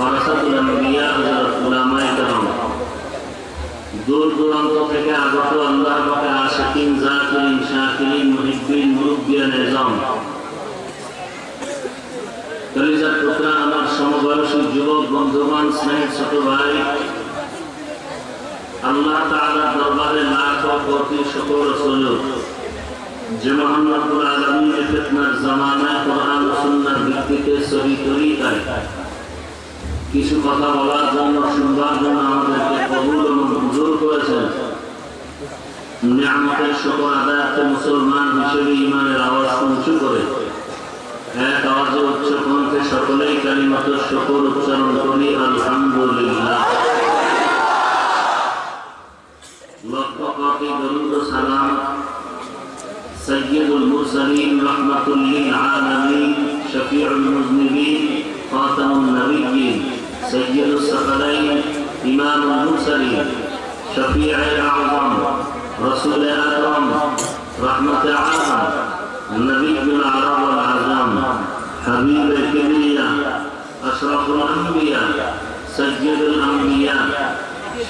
ফারাসাতুল আম্বিয়া থেকে আগত আল্লাহ পাকে আশিকিন জাকিরিন শাকিরিন, মুহিব্বিন মুরব্বিয়ান নিজাম। কলিজার আমার সমবয়সী যুবক, বন্ধুগণ, স্নেহের ছোট ভাই, আল্লাহ তাআলার দরবারে লাখ কোটি শুকর সুজুদ যে মহান রব্বুল ফিতনার জামানায় কোরআন ও সুন্নাহর ভিত্তিতে কিছু কথা বলার জন্য শুনবার জন্য আমাদেরকে কবুল এবং মঞ্জুর করেছেন নিয়ামতের শুকর আদায়াতে মুসলমান হিসেবে ইমানের আওয়াজ উঁচু করে এক আওয়াজে উচ্চ কণ্ঠে সকলেই কালিমাত শুকর উচ্চারণ করি আলহামদুলিল্লাহ লক্ষ কোটি দরুদ ও সালাম سيد المرسلين رحمة للعالمين شفيع المذنبين خاتم النبيين سيد الثقلين إمام المرسلين شفيع الأعظم رسول أكرم رحمة عام النبي العرب والعجم حبيب الكبرياء أشرف الأنبياء سيد الأنبياء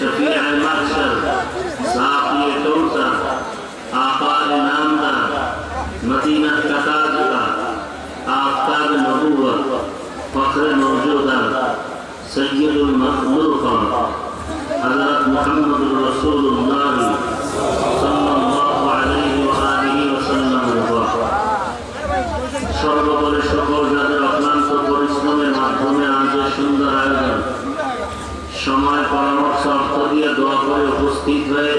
شفيع المحشر ساقي كوثر آقا نامدار مدینہ کا সৈয়দুল মুরকম হযরত মুহাম্মদুর রাসূলুল্লাহ সাল্লাল্লাহু আলাইহি ওয়া আলিহি ওয়া সাল্লাম সর্বপরি পরিশ্রমের মাধ্যমে আজ সুন্দর আয়োজন। সময় পরামর্শ অর্থ দিয়ে করে উপস্থিত হয়ে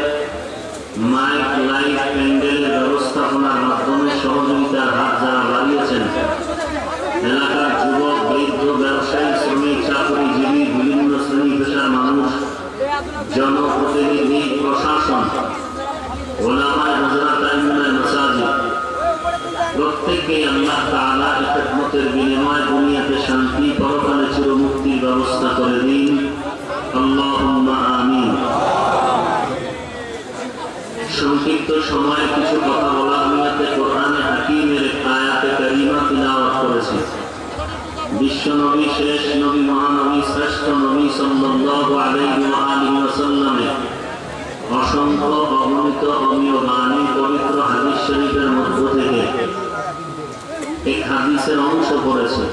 মাইক লাইফ প্যান্ডেলের ব্যবস্থাপনার মাধ্যমে সহযোগিতার হাত যারা প্রত্যেককে আল্লাহ এই খিদমতের বিনিময়ে দুনিয়াতে শান্তি, পরকালে চিরমুক্তির ব্যবস্থা করে দিন। আমিন। সংক্ষিপ্ত সময় কিছু কথা বলার নিয়তে কোরআনে হাকিমের আয়াতে কারিমা তিলাওয়াত করেছি। বিশ্ব নবী শেষ নবী মহানবী শ্রেষ্ঠ নবী সাল্লাল্লাহু আলাইহি ওয়া আলিহি ওয়াসাল্লামের অসংখ্য অগণিত অমীয় বাণী পবিত্র হাদিস শরীফের মধ্য থেকে এক হাদিসের অংশ পড়েছে।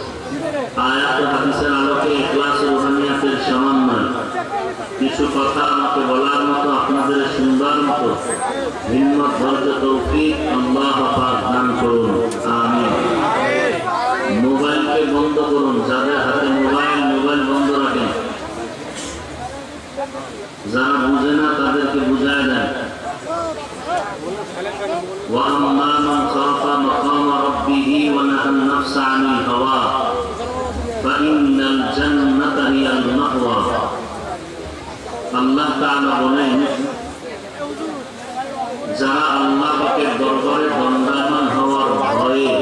মোবাইলকে বন্ধ করুন। যাদের হাতে মোবাইল মোবাইল বন্ধ রাখেন। যারা বুঝে না, তাদেরকে বুঝায় দেন। وأما من خاف مقام ربه ونهى النفس عن الهوى فإن الجنة هي المأوى আল্লাহ তাআলা বলেন যারা আল্লাহ পাকের দরবারে দণ্ডায়মান হওয়ার ভয়ে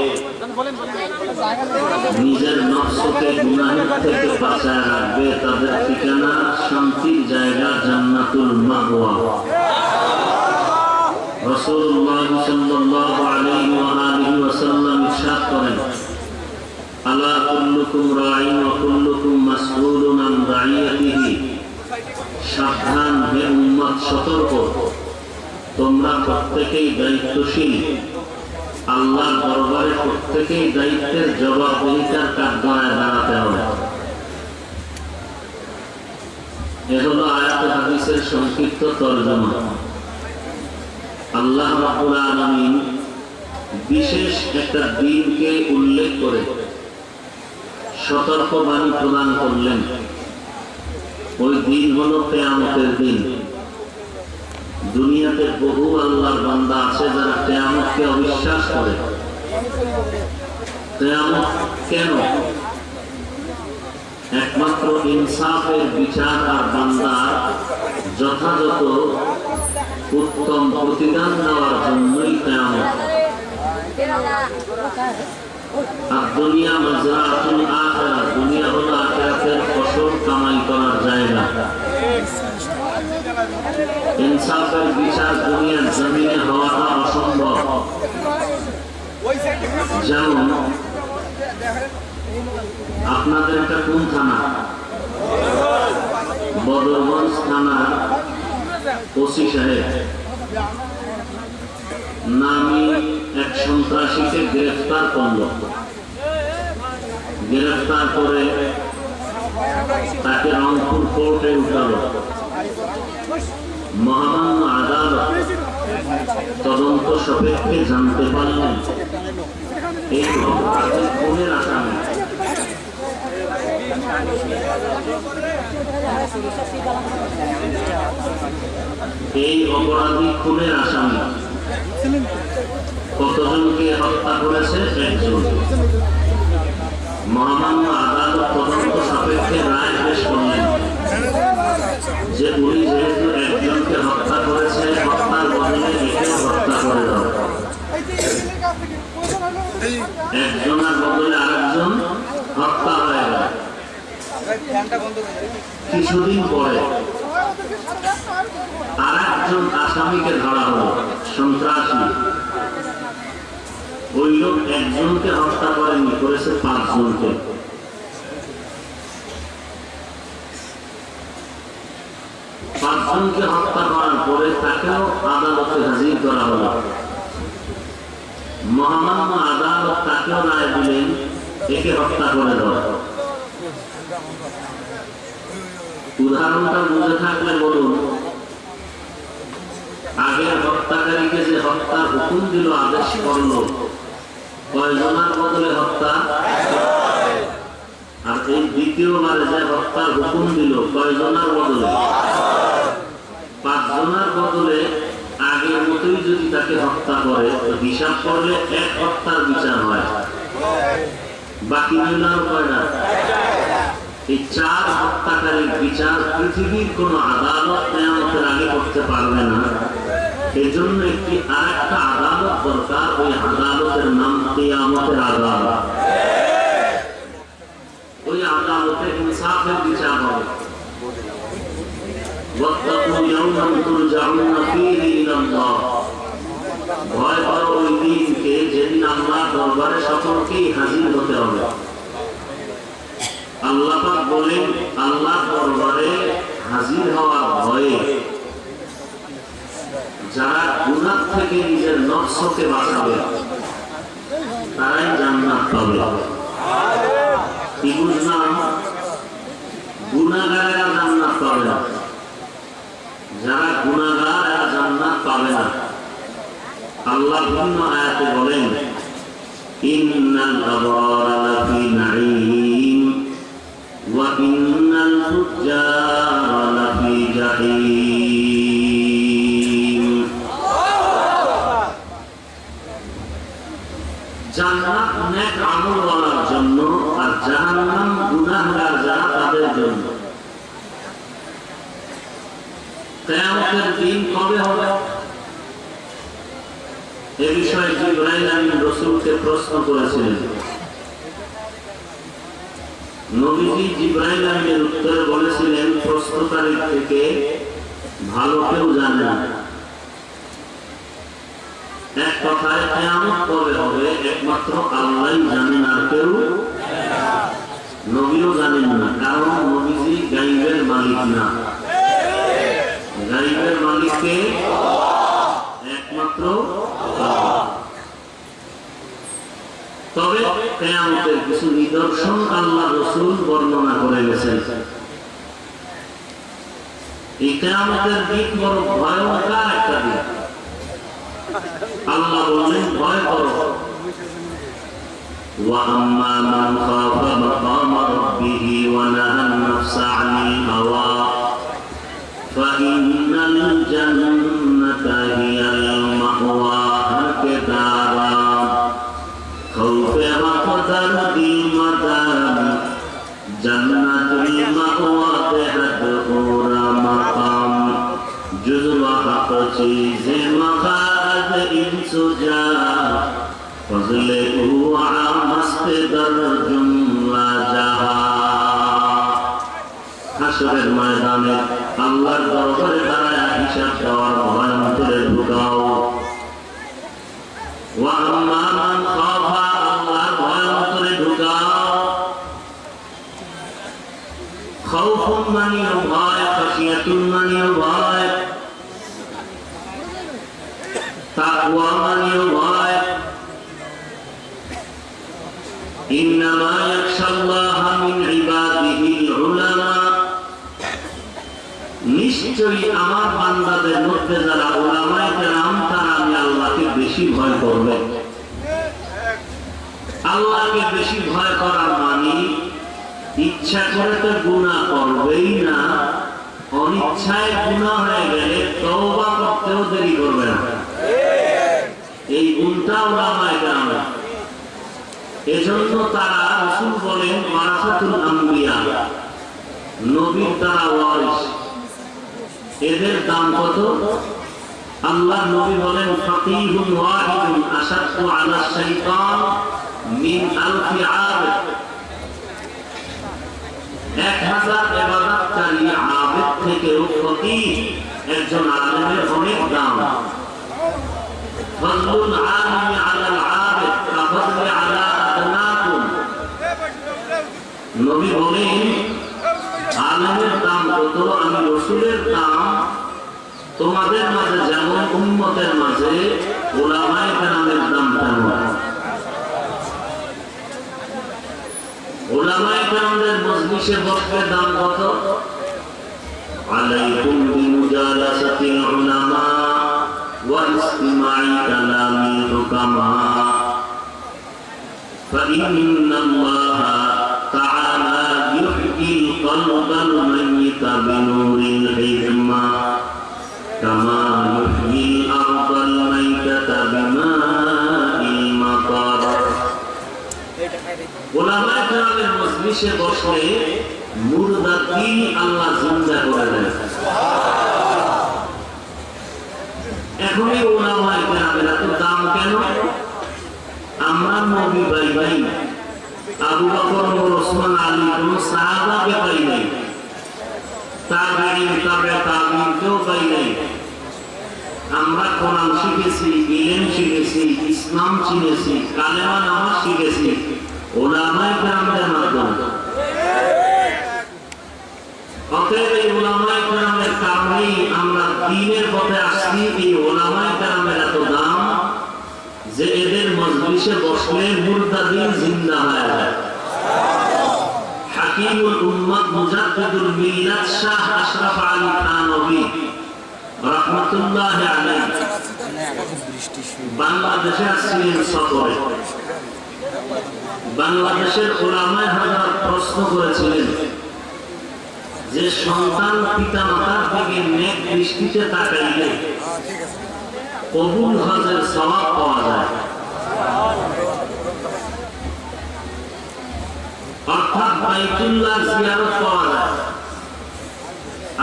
নিজের নফসকে গুনাহের থেকে বাঁচায় রাখবে তাদের ঠিকানা শান্তির জায়গা জান্নাতুল মাহওয়া রাসূলুল্লাহ সাল্লাল্লাহু আলাইহি সাবধান হে উম্মত, সতর্ক। তোমরা প্রত্যেকেই দায়িত্বশীল। আল্লাহ দরবারে প্রত্যেকেই দায়িত্বের দাঁড়াতে হবে। এ সংক্ষিপ্ত তর্জমা। আল্লাহ রাব্বুল আলামিন বিশেষ একটা দিনকে উল্লেখ করে সতর্ক বাণী প্রদান করলেন। ওই দিন হলো কেয়ামতের দিন। দুনিয়াতে বহু আল্লাহর বান্দা আছে যারা কেয়ামতকে অবিশ্বাস করে। কেয়ামত কেন? একমাত্র ইনসাফের বিচার আর বান্দার যথাযথ উত্তম প্রতিদান দেওয়ার জন্যই কেয়ামত। দুনিয়া মজরাতুল আখিরা দুনিয়া হলো আখিরাতের ফসল কামাই করার জায়গা। ইনসাফের বিচার দুনিয়ার জমিনে হওয়াটা অসম্ভব। যেমন আপনাদের একটা কোন থানা? বদরগঞ্জ থানার ওসি সাহেব। নামি এক সন্ত্রাসীকে গ্রেফতার করল। গ্রেফতার করে তাকে রংপুর কোর্টে উঠালো। মহামান্য আদালত তদন্ত সাপেক্ষে জানতে পারলেন, এই অপরাধী খুনের আসামি এই অপরাধী খুনের আসামি কতজনকে হত্যা করেছে একজন। মহামান্য আদালত তদন্ত সাপেক্ষে রায় পেশ করলেন যে উনি যেহেতু একজনকে হত্যা করেছে, হত্যার বদলে একেও হত্যা করে দাও একজনের বদলে আরেকজন হত্যা হয়ে গেল কিছুদিন পরে আর একজন আসামিকে ধরা হলো, সন্ত্রাসী। ওই লোক একজনকে হত্যা করেনি, করেছে পাঁচজনকে। পাঁচজনকে হত্যা করার পরে তাকেও আদালতে হাজির করা হলো। মহামান্য আদালত তাকেও রায় দিলেন, একে হত্যা করে দেওয়া। উদাহরণটা বুঝে থাকলে বলুন। আগের হত্যাকারীকে যে হত্যার হুকুম দিল আদেশ করল, কয়জনার বদলে হত্যা? আর এই দ্বিতীয়বার যে হত্যার হুকুম দিল, কয়জনার বদলে? পাঁচজনার বদলে আগের মতোই যদি তাকে হত্যা করে হিসাব করলে এক হত্যার বিচার হয়। বাকি রইল আর কয়টা? এই চার হত্যাকারীর বিচার পৃথিবীর কোন আদালত কেয়ামতের আগে করতে পারবে না। এজন্য একটি আর একটা আদালত দরকার, ওই আদালতের নাম কেয়ামতের আদালত। ওই আদালতে ইনসাফের বিচার হবে। ভয় করো ওই দিনকে যেদিন আল্লাহ দরবারে সকলকেই হাজির হতে হবে। আল্লাহ বলেন আল্লাহ দরবারে হাজির ভয়ে যারা গুনাহ থেকে নিজের নফসকে বাঁচাবে, তারাই জান্নাত পাবে। কি বুঝলাম? গুনাহগারেরা জান্নাত পাবে না। যারা গুনাহগার, এরা জান্নাত পাবে না। আল্লাহ বিভিন্ন আয়াতে বলেন, ইন্নাল আবরারা লাফি নাঈম। কবে হবে এ বিষয়ে জিব্রাইল আমিন রসুলকে প্রশ্ন করেছিলেন। নবীজি জিব্রাইল আমিনের উত্তরে বলেছিলেন, প্রশ্নকারীর থেকে ভালো কেউ জানে না। এক কথায়, কেয়ামত কবে হবে? একমাত্র আল্লাহই জানেন আর কেউ নবীও জানেন না, কারণ নবীজি গাইবের মালিক না। গাইবের মালিককে একমাত্র আল্লাহ। তবে কেয়ামতের কিছু নিদর্শন আল্লাহ রসুল বর্ণনা করে গেছেন এই কেয়ামতের দিক বড় ভয়ঙ্কর একটা দিক আল্লাহ বললেন ভয় করো وأما من خاف مقام ربه ونهى النفس عن الهوى فإن الجنة هي المأواها كدارا خوف وقدر ديمة جنة المأوى تحت أورا مقام جزء حق چیز مخارج ان سجا فضل او عامست در جملہ جہاں হাসরের ময়দানে আল্লাহর দরবারে দাঁড়ায় মান খাফা আল্লাহর ভয়ন্তরে ঢুকাও খাউফুন মানিও নিশ্চয়ই আমার বান্দাদের মধ্যে যারা ওলামাই কেরাম, তারা আমি আল্লাহকে বেশি ভয় করবে। আল্লাহকে বেশি ভয় করার মানে ইচ্ছা করে তো গুণা করবেই না, অনিচ্ছায় গুণা হয়ে গেলে তওবা করতেও দেরি করবে না। এই গুণটা ওলামাই কেরাম। এজন্য তারা রসুল বলেন ওয়ারাসাতুল আম্বিয়া, নবীর তারা ওয়ারিস এদের দাম কত? আল্লাহ নবী বলেন ওয়াহিদুন আশাদ্দু আলা শাইতান মিন আলফি এক হাজার থেকে ফকিহ একজন আলেমের অনেক দাম। আলিমি আলাল আলা আদনাকুম। নবী বলেন আলমের দাম কত আমি রসুলের দাম তোমাদের মাঝে যেমন উম্মতের মাঝে ওলামায় কেরামের দাম তেমন ওলামায় কেরামদের মজলিসে বসবে দাম কত عليكم بمجالسة العلماء واستماع كلام الحكماء فإن الله تعالى يحيي القلب الميت بنور الحكمة كما يحيي الأرض الميتة بماء المطر ওলামায়ে কেরামের মজলিসে বসলে মুর্দাকে আল্লাহ জিন্দা করে দেয় এখনই ওলামায়ে কেরামের এত দাম কেন আমরা নবী ভাই ভাই আবু বকর ওসমান আলী কোন সাহাবাকে পাই নাই। তাবেঈন তাবে তাবেঈন কেউ পাই নাই। আমরা কোরআন শিখেছি, ইলেম শিখেছি, ইসলাম চিনেছি কালেমা নামাজ শিখেছি। অতএব এই কারণেই আমরা পথে আসছি, এই ওলামাই গ্রামের এত দাম। যে এদের মজলিসে বসলে মুর্দা দিন জিন্দা হয়ে হাকিমুল উম্মত মুজাদ্দিদুল মিল্লাত শাহ আশরাফ আলী থানভী রহমাতুল্লাহ আলাইহি বাংলাদেশে আসছিলেন সফরে। বাংলাদেশের ওলামায় হাজার প্রশ্ন করেছিলেন, যে সন্তান পিতা মাতার দিকে নেক দৃষ্টিতে তাকাইলে কবুল হজের স্বভাব পাওয়া যায়। অর্থাৎ বাইতুল্লাহ জিয়ারত পাওয়া যায়।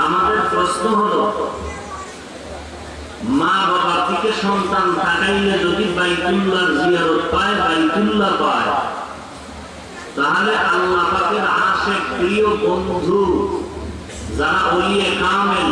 আমাদের প্রশ্ন হলো মা বাবার দিকে সন্তান তাকাইলে যদি বাইতুল্লাহ জিয়ারত পায়, বাইতুল্লাহ পায়, তাহলে আল্লাহ পাকের আশেক প্রিয় বন্ধু যারা ওলিয়ে কামেল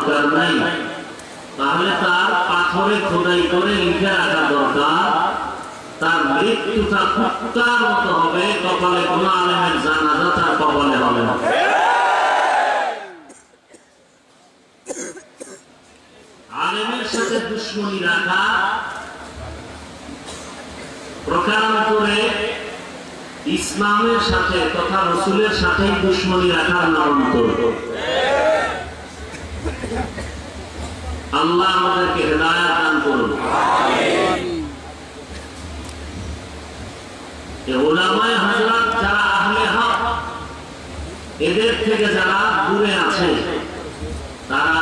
দরকার নাই। তাহলে তার পাথরে খোদাই করে লিখে রাখা দরকার। তার মৃত্যুটা কুত্তার মতো হবে, কপালে কোনো আলেমের জানাজা তার কপালে হবে আলেমের সাথে দুশ্মনী রাখা প্রকারান্তরে ইসলামের সাথে তথা রসুলের সাথে দুশ্মনী রাখার নামান্তর আল্লাহ আমাদেরকে হেদায়াত দান করুন। এদের থেকে যারা দূরে তারা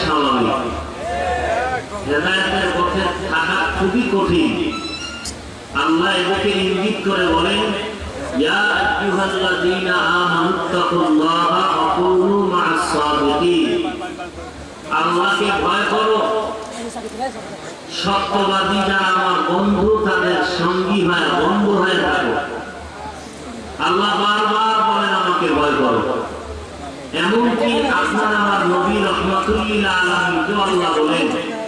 স্বাভাবিক। খুবই কঠিন। আল্লাহ এদেরকে ইঙ্গিত করে বলেন আল্লাহকে ভয় করো। সত্যবাদী যারা আমার বন্ধু, তাদের সঙ্গী হয়, বন্ধু হয়ে থাকো। আল্লাহ বারবার বলেন, আমাকে ভয় করো। এমনকি আপনার আমার নবী রহমতুল্লিল্লাহ আলমীকে আল্লাহ বলেন,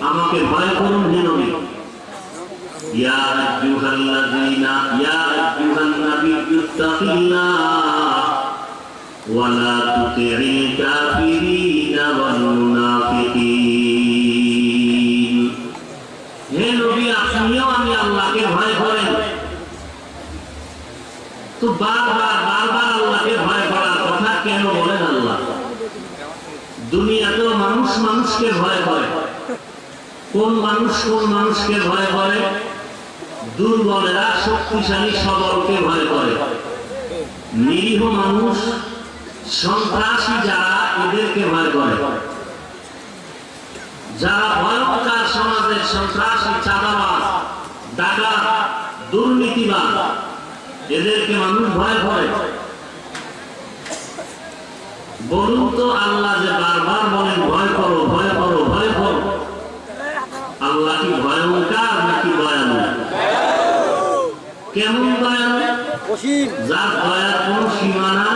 আমাকে ভয় করুন হে নবী ইয়া আইয়ুহাল্লাযীনা, ইয়া আইয়ুহান নাবিয়্যু তুতি'ল কাফিরিনা ওয়াল মুনাফিকিন হে নবী, আপনিও আমি আল্লাহকে ভয় করেন। তো বারবার বারবার আল্লাহকে ভয় করার কথা কেন বলেন আল্লাহ? দুনিয়াতেও মানুষ মানুষকে ভয় করে। কোন মানুষ কোন মানুষকে ভয় করে? দুর্বলেরা শক্তিশালী সবলকে ভয় করে। নিরীহ মানুষ সন্ত্রাসী যারা এদেরকে ভয় করে। যারা ভয়ঙ্কর সমাজের সন্ত্রাসী চাঁদাবাজ ডাকাত দুর্নীতিবাদ এদেরকে মানুষ ভয় করে। বলুন তো আল্লাহ যে বারবার বলেন ভয় করো ভয় করো ভয় করো। আল্লাহ কি ভয়ঙ্কর নাকি দয়ালু? কেমন দয়ালু? যার দয়ার কোন সীমানা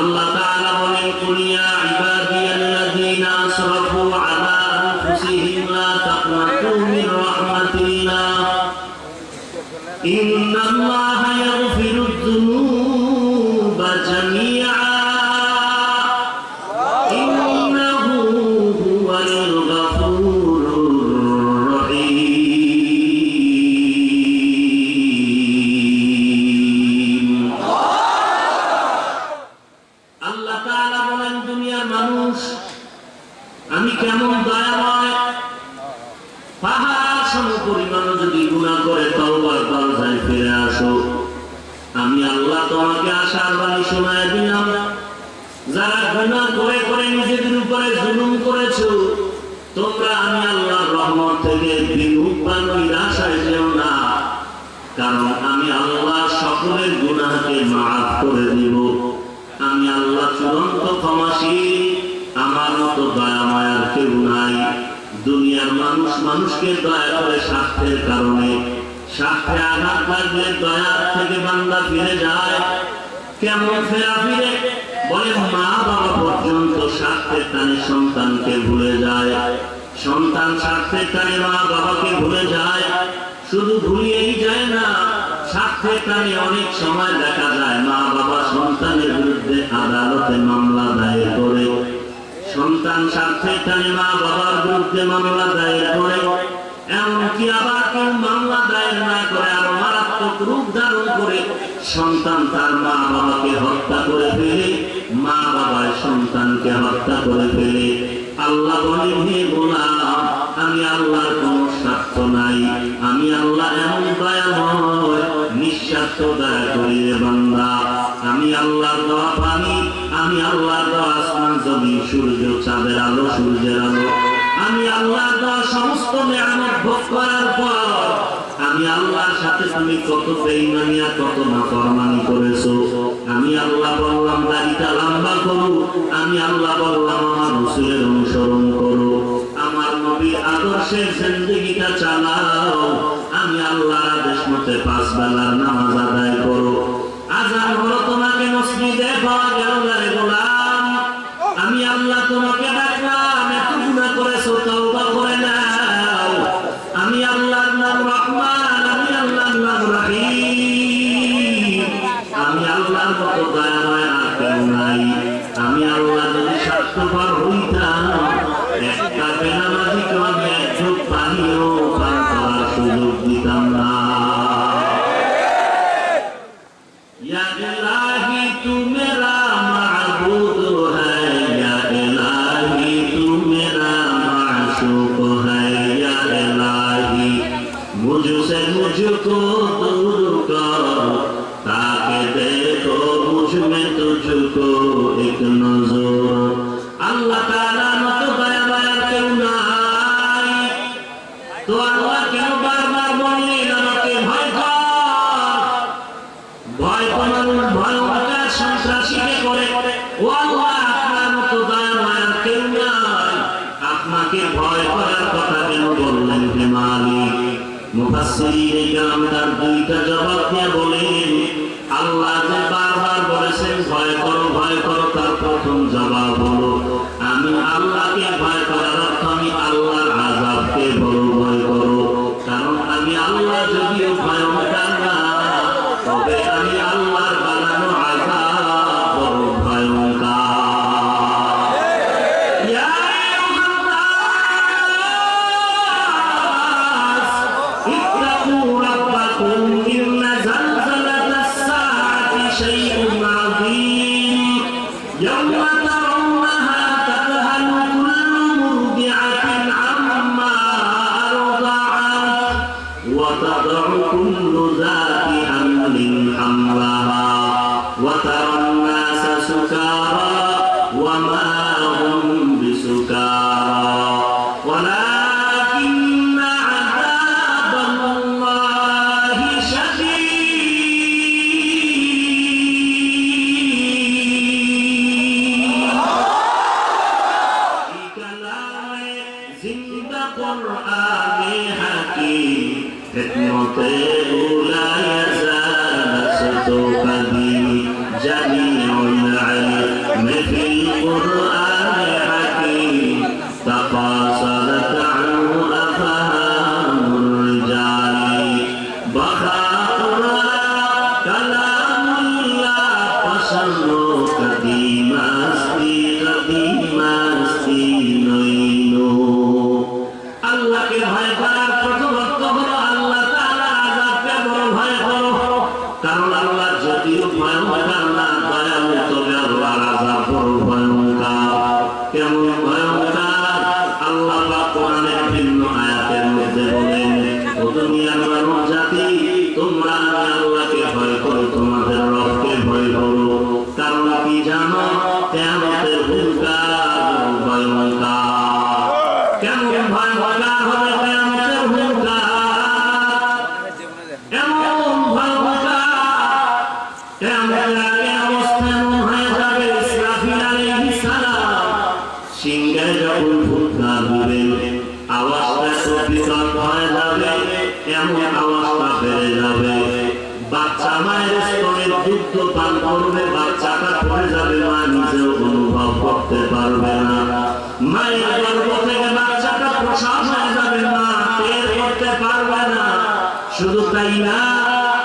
আল্লাহ তাআলা বলেন কুলিয়া ইবাদিয়াল্লাযীনা আসরাফু আলা আনফুসিহিম লা তাকনাতু মির রাহমাতিল্লাহ ইন্নাল্লাহা মানুষ, আমি কেমন দয়াময়? যদি গুণা করে তলবার ফিরে আসো আমি আল্লাহ তোমাকে শোনায় দিলাম। যারা গুণা করে করে নিজেদের উপরে জুলুম করেছ, তোমরা আমি রহমত থেকে কারণ আমি আল্লাহ সকলের গুণাকে মাফ করে দিব। আমি আল্লাহ চূড়ান্ত ক্ষমাসী দুনিয়ার মানুষ, মানুষকে দয়া করে স্বার্থের কারণে। স্বার্থে আঘাত লাগলে দয়ার থেকে বান্দা ফিরে যায়। কেমন ফেরা ফিরে? বলে মা বাবা পর্যন্ত স্বার্থের টানে সন্তানকে ভুলে যায়। সন্তান স্বার্থের টানে মা বাবাকে ভুলে যায়। শুধু ভুলিয়েই যায় না, স্বার্থের টানে অনেক সময় দেখা যায়। মা বাবা সন্তানের বিরুদ্ধে আদালতে মামলা দায়ের করে। সন্তান স্বার্থের টানে মা বাবার বিরুদ্ধে মামলা দায়ের করে, এমনকি আবার কেউ মামলা দায়ের না করে আরও মারাত্মক রূপ ধারণ করে সন্তান তার মা বাবাকে হত্যা করে ফেলে, মা বাবার সন্তানকে হত্যা করে ফেলে। আল্লাহ বলে হে গোলাম, আমি আল্লাহর কোন স্বার্থ নাই। আমি আল্লাহ এমন দয়াময়, নিঃস্বার্থ দয়া করি রে বান্দা। আমি আল্লাহর দেওয়া পানি, আমি আল্লাহর আসমান জমি সূর্য চাঁদের আলো, সূর্যের আলো। আমি আল্লাহর দেওয়া সমস্ত নিয়ামত ভোগ করার পর আমি আল্লাহর সাথে তুমি কত বেইমানিয়া কত নাফরমানি করেছ। আমি আল্লাহ বললাম দাড়িটা লম্বা করো। আমি আল্লাহ বললাম, আমার রসুলের অনুসরণ করো। আমার নবীর আদর্শের জিন্দগিটা চালাও। আমি আল্লাহর আদেশ মতে পাঁচ বেলার নামাজ আদায় করো। আজান হলো তোমাকে মসজিদে পাওয়া গেল না আল্লাহ তোমাকে Boa.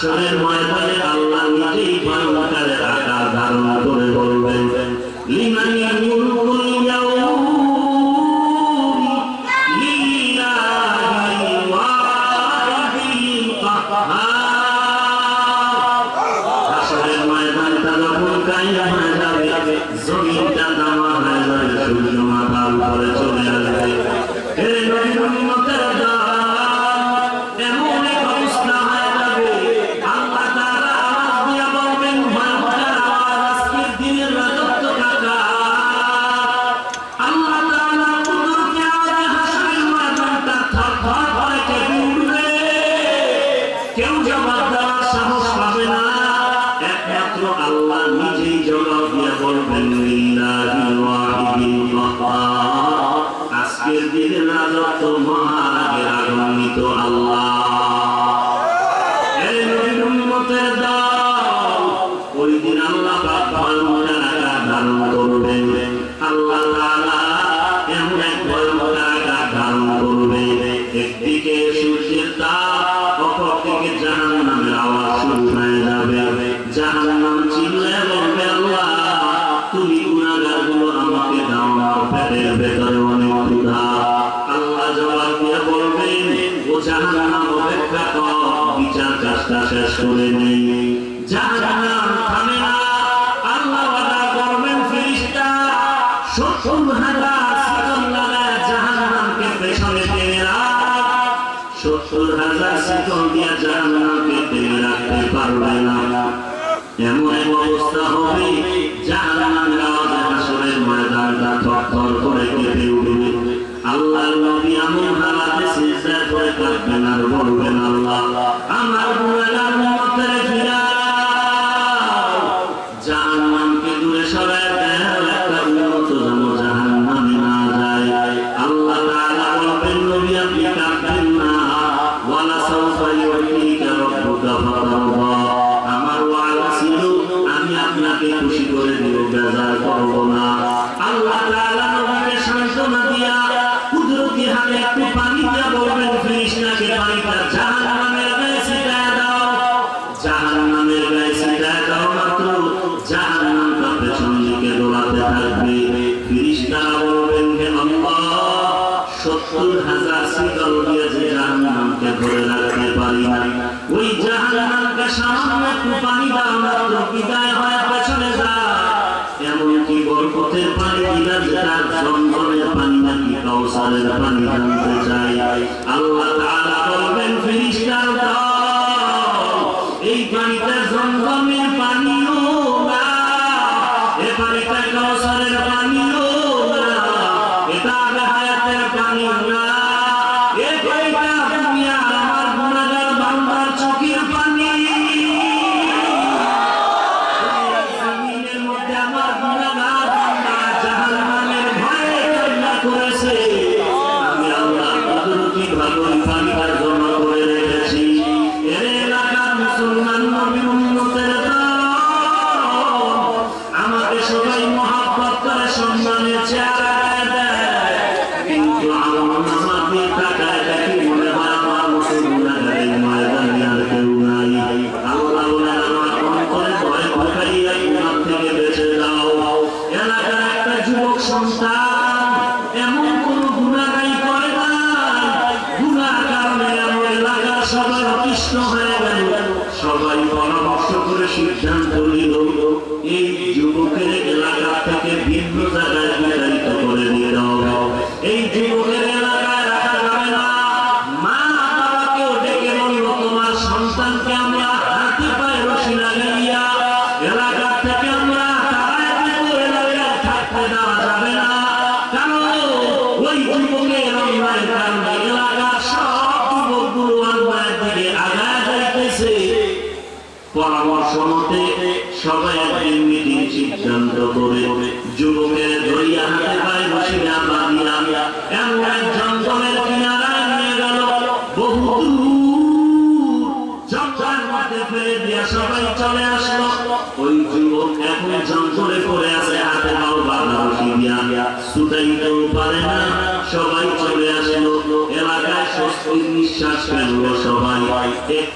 Shalem, my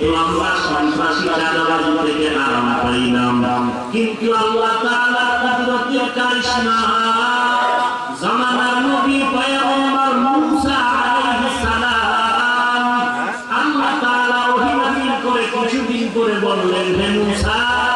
এই আমরা সন্ত্রাসী চাঁদাবাজি থেকে আরাম পাইলাম কিন্তু আল্লাহ তাআলা কুদরতের আল্লাহ তাআলা করে কিছুদিন করে বললেন, হে মুসা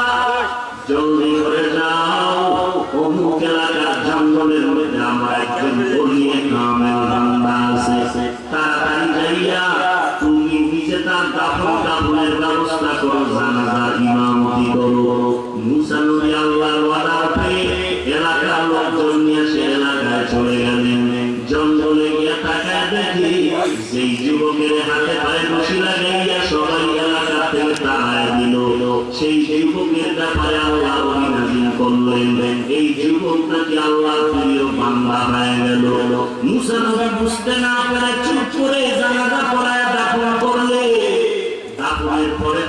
করো জানাজার ইমামতি করো? মুসা নবী আল্লাহর ওয়ালা পেয়ে এলাকার লোকজন নিয়ে সে এলাকায় চলে গেলেন। জঙ্গলে গিয়ে তাকায় দেখি সেই যুবকের হাতে পায়ে রশি লাগাইয়া সবাই এলাকা থেকে তাড়ায় দিল। সেই যুবকের ব্যাপারে আল্লাহ অভিনাজিন করলেন। এই যুবক নাকি আল্লাহ প্রিয় বান্দা হয়ে গেল। মুসা নবী বুঝতে না পারে চুপ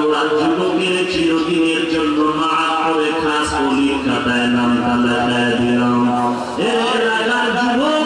ওরা যুবকের চিরদিনের জন্য মাফ করে খাস কলির খাতায় নামটা লেখায় দিলাম। যুবক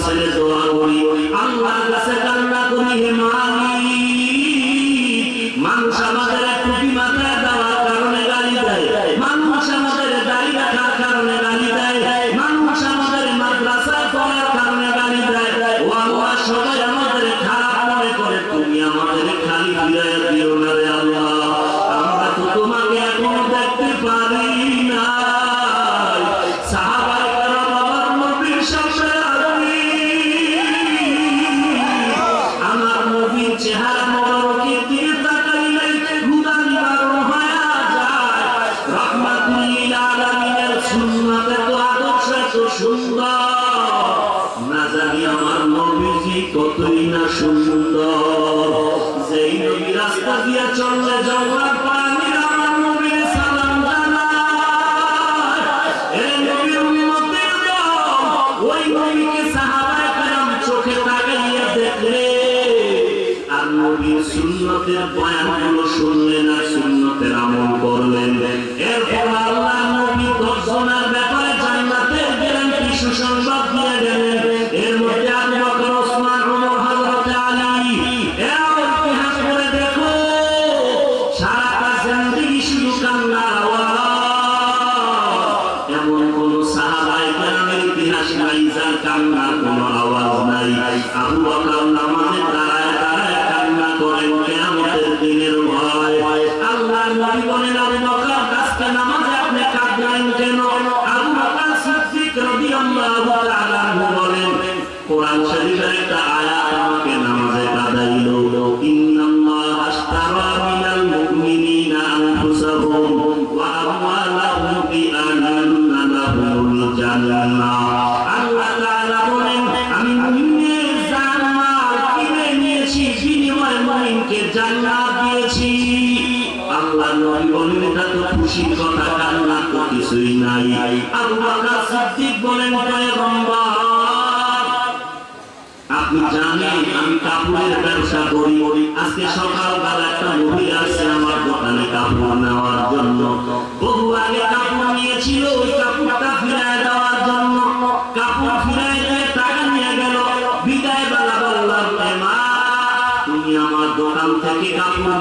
Said আলামিনকে জান্নাত দিয়েছি। আল্লাহ নবী বলেন, এটা তো খুশির কথা কান্না তো কিছুই নাই। আল্লাহ সিদ্দিক বলেন, পয়গম্বর, আপনি জানেন আমি কাপড়ের ব্যবসা করি। আজকে সকালবেলা একটা মহিলা আসছে আমার দোকানে কাপড় নেওয়ার জন্য। বহু আগে কাপড় নিয়েছিল, ওই কাপড়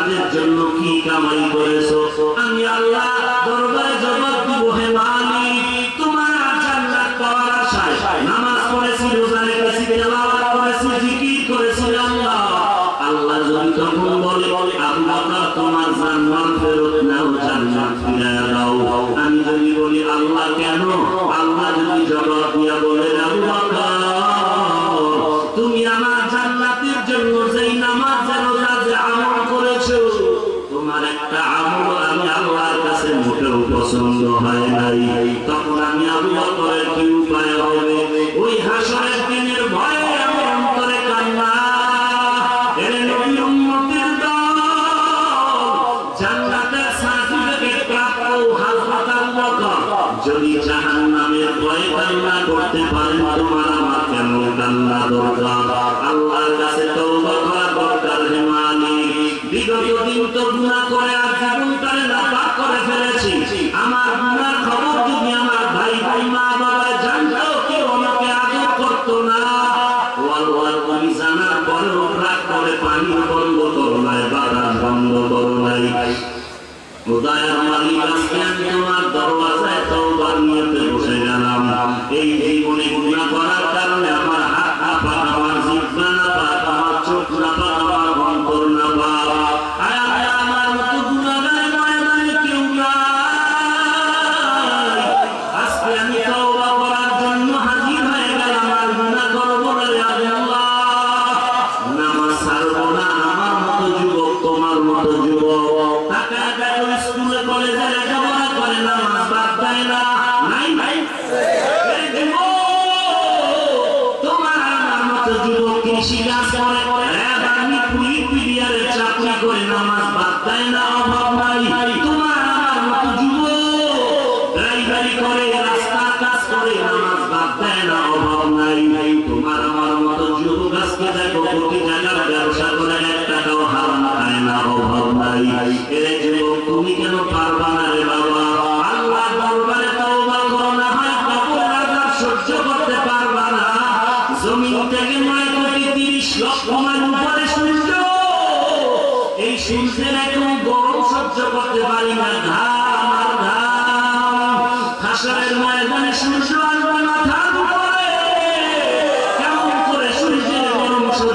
কোরআনের জন্য কি কামাই করেছ? আমি আল্লাহ পছন্দ হয় নাই, তখন আমি আমি বকরের কি উপায় হবে ওই হাসরের দিনের ভয়ে আমার অন্তরে কান্না। আল্লাহর কাছে তো বাবা দরকার হে মালিক। বিগত দিন তো গুণা করে আর জীবন করে ফেলেছি। আমার গুনার খবর যদি আমার ভাই ভাই মা বাবা জানতো, কেউ আমাকে আদর করতো না। দরওয়াজায় তো নিয়ে বসে গেলাম। এই জীবনে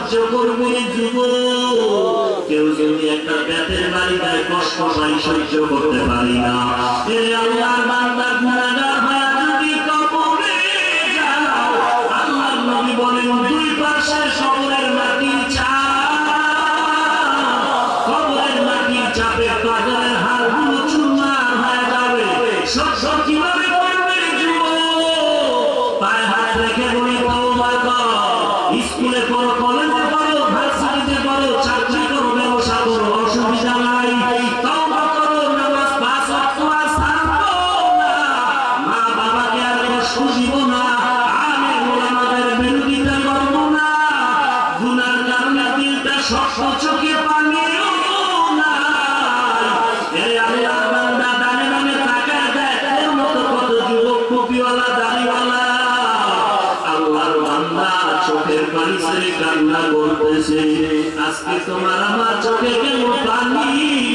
সাহায্য করবে যুব কেউ যদি একটা ব্যাপের বাড়ি দেয়, কষ্ট পাই সহ্য করতে পারি না। আল্লাহর বান্দা তোমার আমার চোখের কেন পানি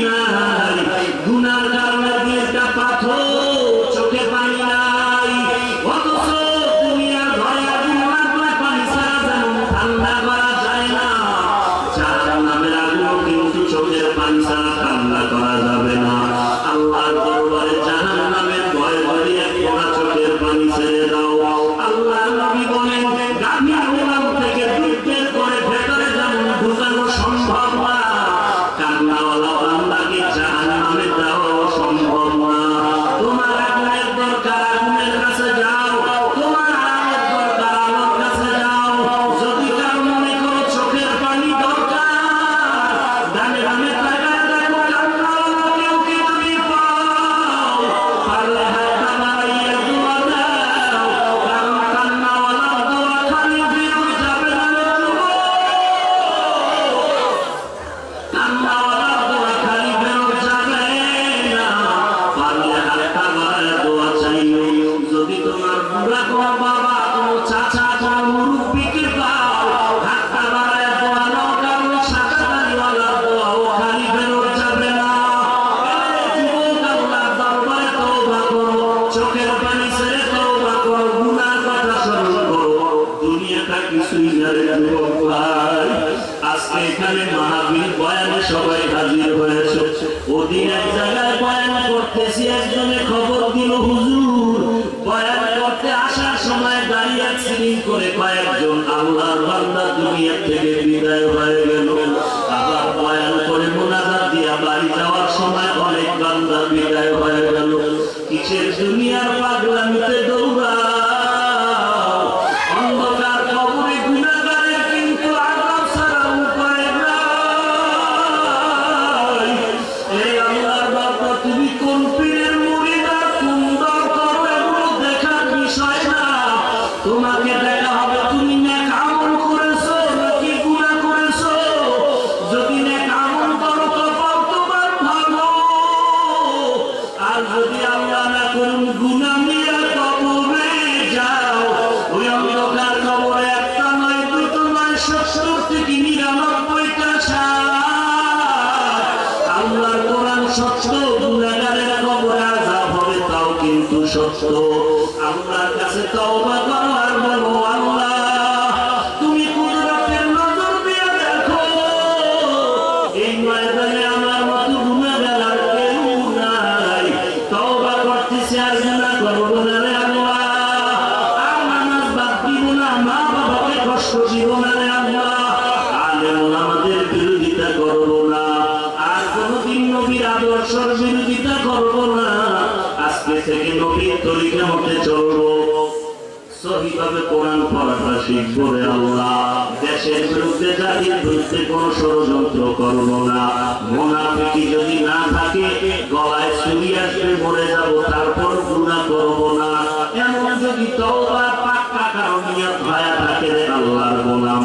তরিকা চলবো। সহিভাবে কোরআন পড়াটা শিখব রে আল্লাহ। দেশের বিরুদ্ধে জাতির বিরুদ্ধে কোন ষড়যন্ত্র করব না। মোনাফিকি যদি না থাকে, গলায় চুরি আসবে, মরে যাব তারপর গুণা করব না। এমন যদি পাক্কা কারণ নিয়ে ভায়া থাকে রে আল্লাহর গোলাম।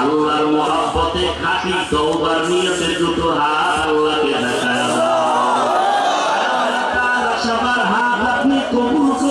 আল্লাহর মহাব্বতে খাঁটি তওবার নিয়ে দুটো হাত আল্লাহকে Yeah.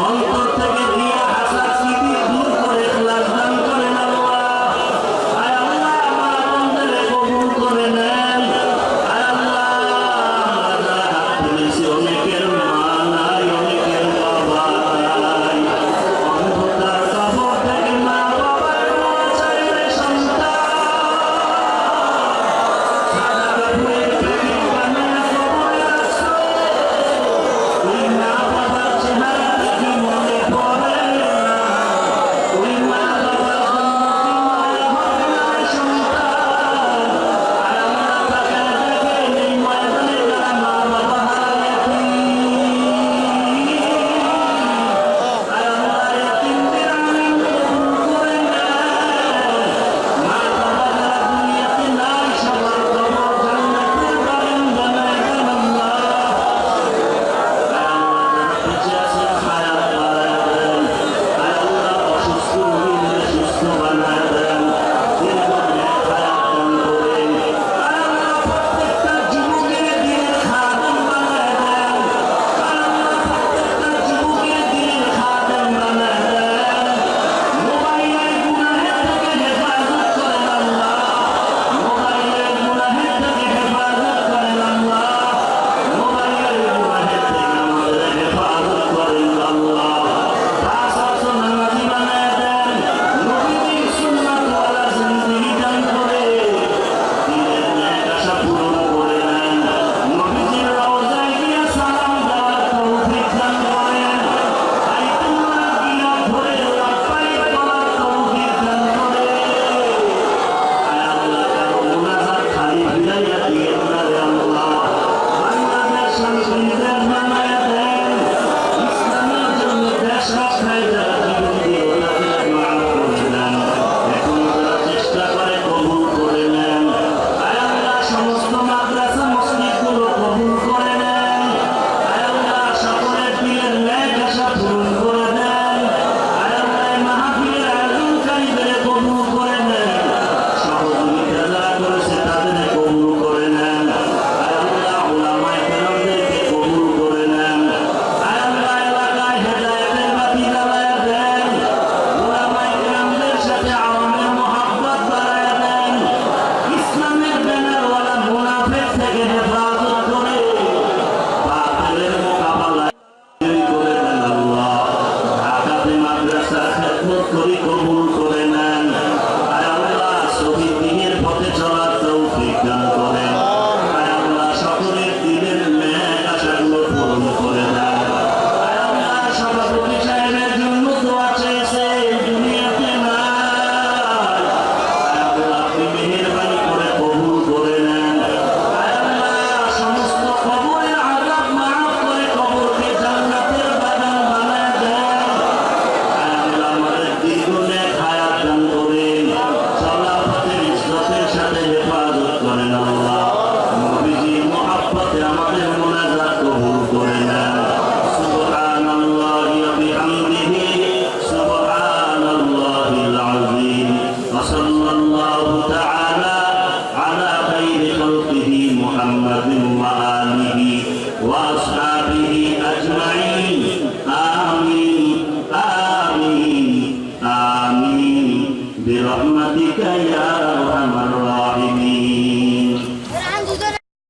Alpart'a